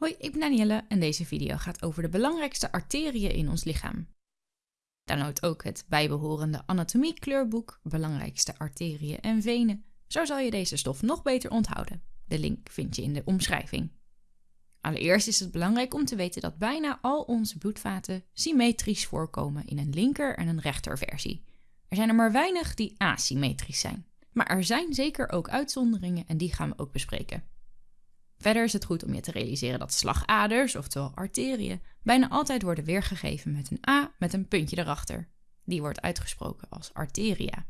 Hoi, ik ben Danielle en deze video gaat over de belangrijkste arteriën in ons lichaam. Download ook het bijbehorende anatomie kleurboek Belangrijkste arteriën en venen. Zo zal je deze stof nog beter onthouden. De link vind je in de omschrijving. Allereerst is het belangrijk om te weten dat bijna al onze bloedvaten symmetrisch voorkomen in een linker en een rechterversie. Er zijn er maar weinig die asymmetrisch zijn. Maar er zijn zeker ook uitzonderingen en die gaan we ook bespreken. Verder is het goed om je te realiseren dat slagaders, oftewel arteriën, bijna altijd worden weergegeven met een A met een puntje erachter. Die wordt uitgesproken als arteria.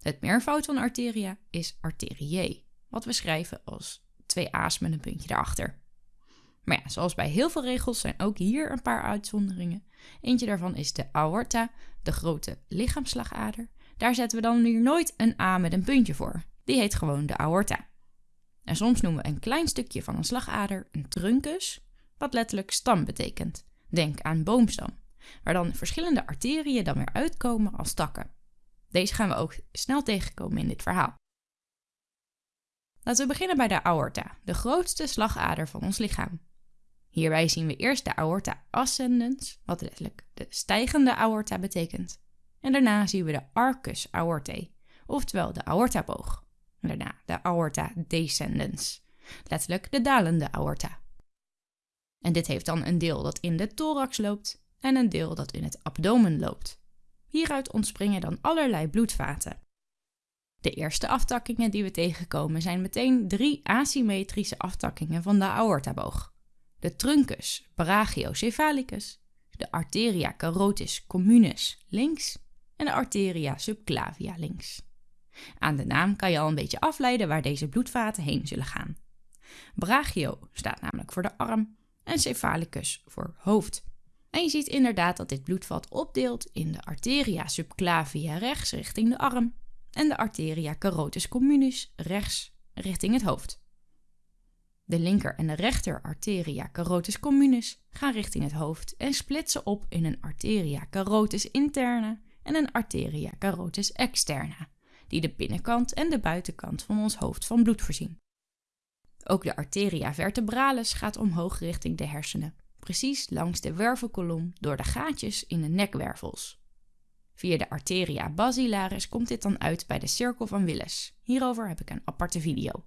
Het meervoud van arteria is arteriae, wat we schrijven als twee A's met een puntje erachter. Maar ja, zoals bij heel veel regels zijn ook hier een paar uitzonderingen. Eentje daarvan is de aorta, de grote lichaamslagader. Daar zetten we dan hier nooit een A met een puntje voor. Die heet gewoon de aorta. En soms noemen we een klein stukje van een slagader een truncus, wat letterlijk stam betekent. Denk aan boomstam, waar dan verschillende arteriën dan weer uitkomen als takken. Deze gaan we ook snel tegenkomen in dit verhaal. Laten we beginnen bij de aorta, de grootste slagader van ons lichaam. Hierbij zien we eerst de aorta ascendens, wat letterlijk de stijgende aorta betekent. En daarna zien we de arcus aortae, oftewel de aortaboog. Daarna de aorta descendens, letterlijk de dalende aorta. En dit heeft dan een deel dat in de thorax loopt en een deel dat in het abdomen loopt. Hieruit ontspringen dan allerlei bloedvaten. De eerste aftakkingen die we tegenkomen zijn meteen drie asymmetrische aftakkingen van de aortaboog. De truncus brachiocephalicus, de arteria carotis communis links en de arteria subclavia links. Aan de naam kan je al een beetje afleiden waar deze bloedvaten heen zullen gaan. Brachio staat namelijk voor de arm en cephalicus voor hoofd. En je ziet inderdaad dat dit bloedvat opdeelt in de arteria subclavia rechts richting de arm en de arteria carotis communis rechts richting het hoofd. De linker en de rechter arteria carotis communis gaan richting het hoofd en splitsen op in een arteria carotis interna en een arteria carotis externa die de binnenkant en de buitenkant van ons hoofd van bloed voorzien. Ook de arteria vertebralis gaat omhoog richting de hersenen, precies langs de wervelkolom door de gaatjes in de nekwervels. Via de arteria basilaris komt dit dan uit bij de cirkel van Willis. Hierover heb ik een aparte video.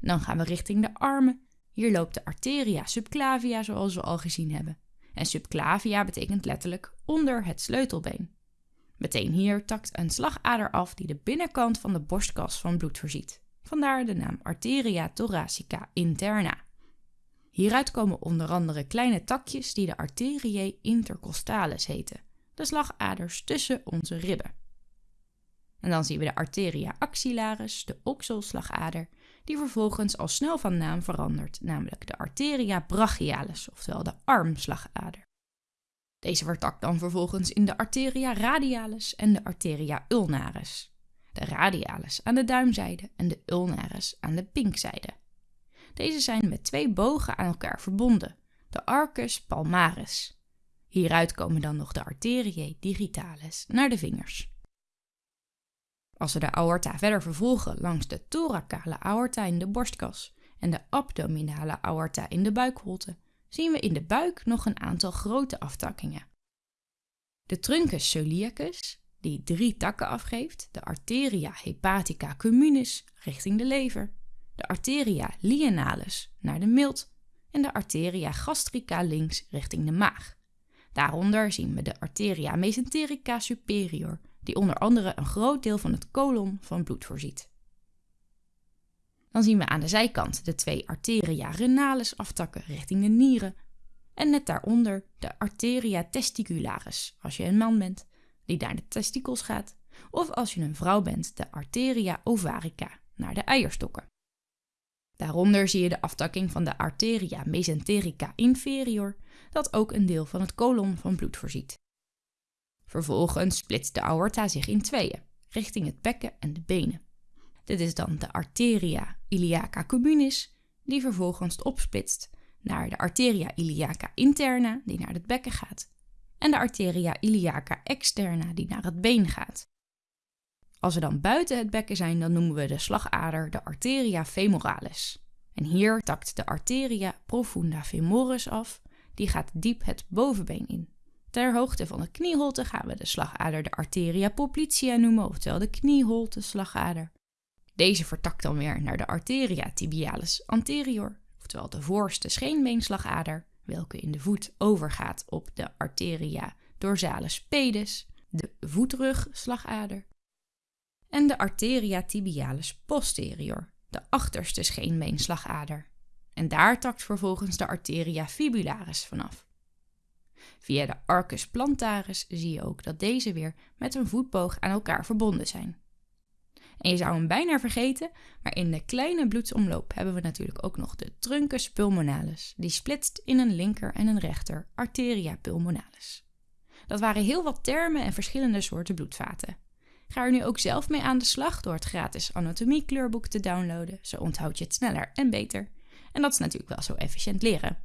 Dan gaan we richting de armen. Hier loopt de arteria subclavia zoals we al gezien hebben. En subclavia betekent letterlijk onder het sleutelbeen. Meteen hier takt een slagader af die de binnenkant van de borstkas van bloed voorziet. Vandaar de naam arteria thoracica interna. Hieruit komen onder andere kleine takjes die de arteriae intercostalis heten, de slagaders tussen onze ribben. En dan zien we de arteria axillaris, de okselslagader, die vervolgens al snel van naam verandert, namelijk de arteria brachialis, oftewel de armslagader. Deze vertakt dan vervolgens in de arteria radialis en de arteria ulnaris. De radialis aan de duimzijde en de ulnaris aan de pinkzijde. Deze zijn met twee bogen aan elkaar verbonden, de arcus palmaris. Hieruit komen dan nog de arteriae digitalis naar de vingers. Als we de aorta verder vervolgen langs de thoracale aorta in de borstkas en de abdominale aorta in de buikholte, zien we in de buik nog een aantal grote aftakkingen. De truncus celiacus, die drie takken afgeeft, de arteria hepatica communis richting de lever, de arteria lienalis naar de milt en de arteria gastrica links richting de maag. Daaronder zien we de arteria mesenterica superior, die onder andere een groot deel van het kolon van bloed voorziet. Dan zien we aan de zijkant de twee arteria renalis aftakken richting de nieren. En net daaronder de arteria testicularis, als je een man bent, die naar de testikels gaat. Of als je een vrouw bent, de arteria ovarica, naar de eierstokken. Daaronder zie je de aftakking van de arteria mesenterica inferior, dat ook een deel van het kolon van bloed voorziet. Vervolgens splitst de aorta zich in tweeën, richting het bekken en de benen. Dit is dan de arteria iliaca communis, die vervolgens opsplitst naar de arteria iliaca interna, die naar het bekken gaat, en de arteria iliaca externa, die naar het been gaat. Als we dan buiten het bekken zijn, dan noemen we de slagader de arteria femoralis. En hier takt de arteria profunda femoris af, die gaat diep het bovenbeen in. Ter hoogte van de knieholte gaan we de slagader de arteria poplitea noemen, oftewel de knieholte slagader. Deze vertakt dan weer naar de arteria tibialis anterior, oftewel de voorste scheenbeenslagader, welke in de voet overgaat op de arteria dorsalis pedis, de voetrugslagader, en de arteria tibialis posterior, de achterste scheenbeenslagader. En daar takt vervolgens de arteria fibularis vanaf. Via de arcus plantaris zie je ook dat deze weer met een voetboog aan elkaar verbonden zijn. En je zou hem bijna vergeten, maar in de kleine bloedsomloop hebben we natuurlijk ook nog de truncus pulmonalis, die splitst in een linker en een rechter arteria pulmonalis. Dat waren heel wat termen en verschillende soorten bloedvaten. Ga er nu ook zelf mee aan de slag door het gratis anatomie-kleurboek te downloaden. Zo onthoud je het sneller en beter. En dat is natuurlijk wel zo efficiënt leren.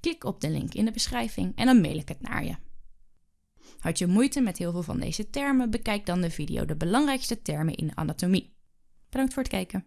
Klik op de link in de beschrijving en dan mail ik het naar je. Had je moeite met heel veel van deze termen? Bekijk dan de video De belangrijkste termen in anatomie. Bedankt voor het kijken.